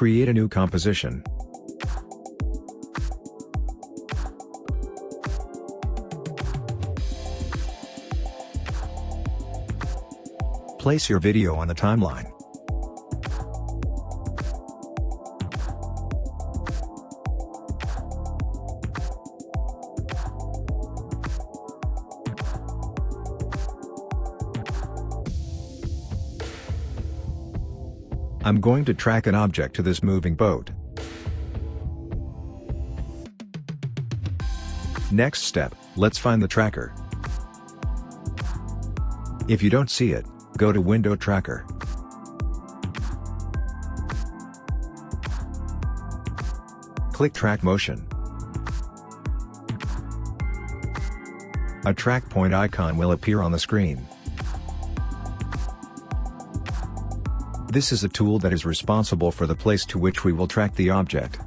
Create a new composition. Place your video on the timeline. I'm going to track an object to this moving boat. Next step, let's find the tracker. If you don't see it, go to Window Tracker. Click Track Motion. A track point icon will appear on the screen. This is a tool that is responsible for the place to which we will track the object.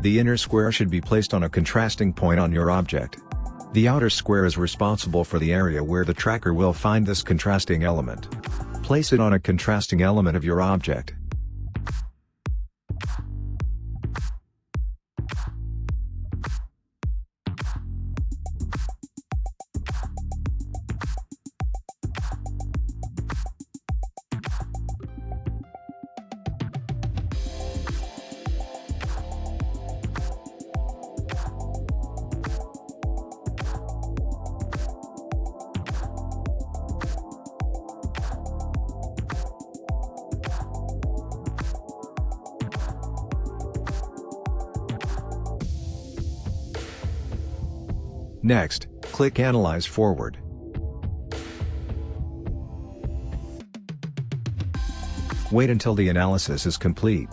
The inner square should be placed on a contrasting point on your object. The outer square is responsible for the area where the tracker will find this contrasting element. Place it on a contrasting element of your object. Next, click Analyze Forward. Wait until the analysis is complete.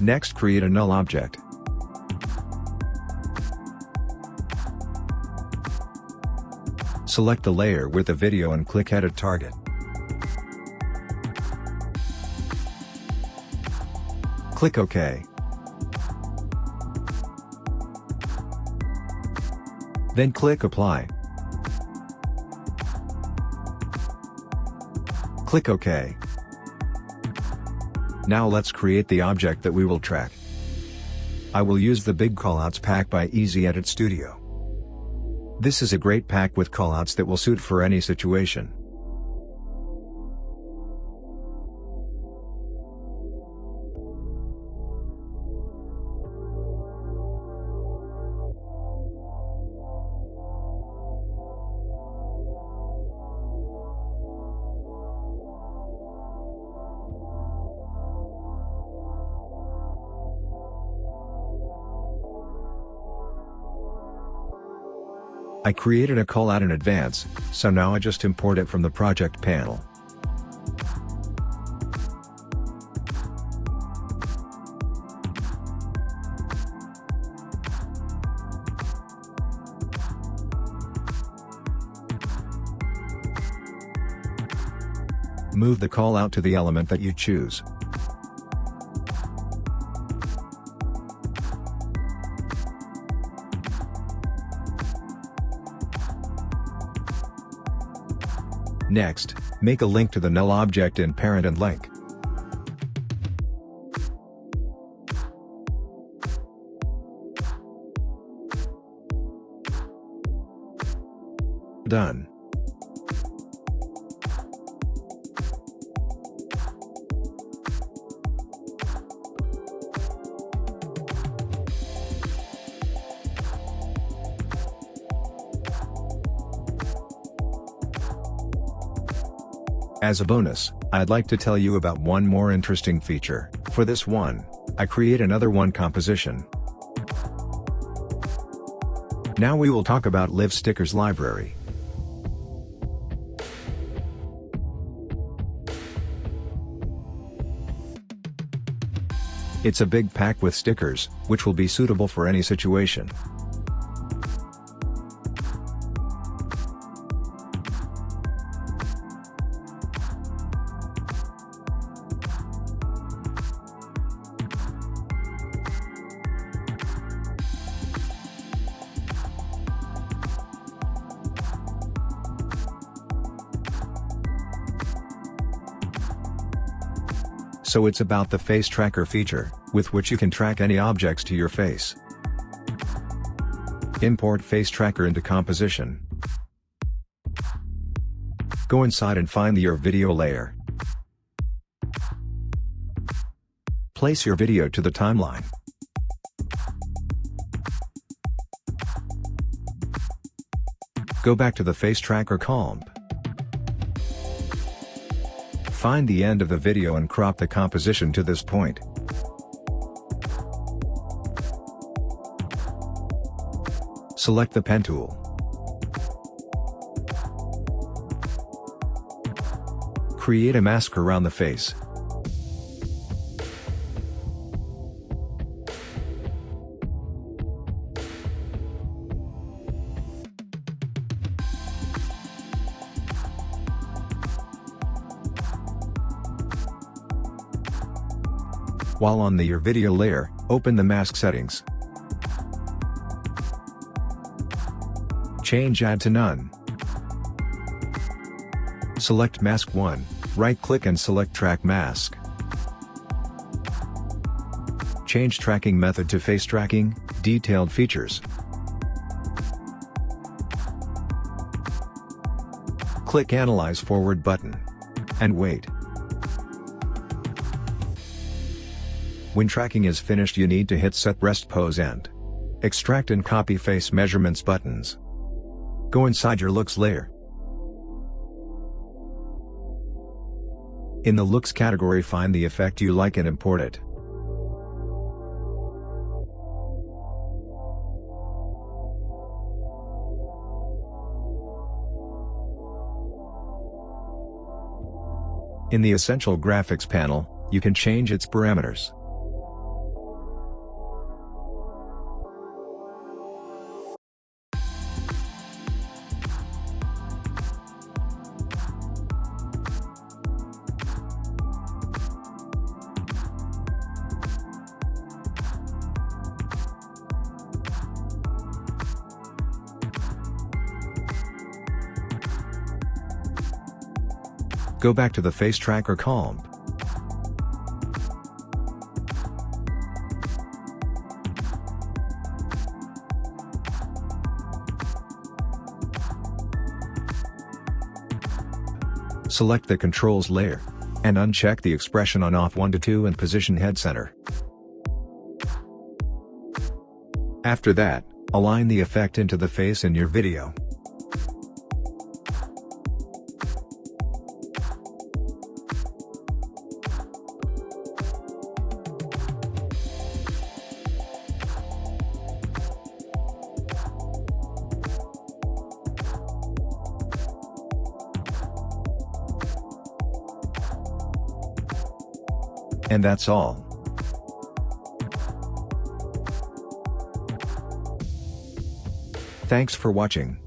Next create a null object. Select the layer with the video and click Edit Target. Click OK. Then click Apply. Click OK. Now let's create the object that we will track. I will use the Big Callouts pack by Easy Edit Studio. This is a great pack with callouts that will suit for any situation. I created a callout in advance, so now I just import it from the project panel. Move the callout to the element that you choose. Next, make a link to the null object in parent and link. Done. As a bonus, I'd like to tell you about one more interesting feature. For this one, I create another one composition. Now we will talk about Live Stickers library. It's a big pack with stickers, which will be suitable for any situation. So it's about the face tracker feature, with which you can track any objects to your face. Import face tracker into composition. Go inside and find your video layer. Place your video to the timeline. Go back to the face tracker comp. Find the end of the video and crop the composition to this point. Select the pen tool. Create a mask around the face. While on the Your Video layer, open the mask settings. Change Add to None. Select Mask 1, right-click and select Track Mask. Change tracking method to face tracking, detailed features. Click Analyze Forward button. And wait. When tracking is finished you need to hit Set Rest Pose and Extract and Copy Face Measurements buttons. Go inside your Looks layer. In the Looks category find the effect you like and import it. In the Essential Graphics panel, you can change its parameters. Go back to the Face Tracker comp. Select the Controls layer. And uncheck the expression on off 1 to 2 and position head center. After that, align the effect into the face in your video. And that's all. Thanks for watching.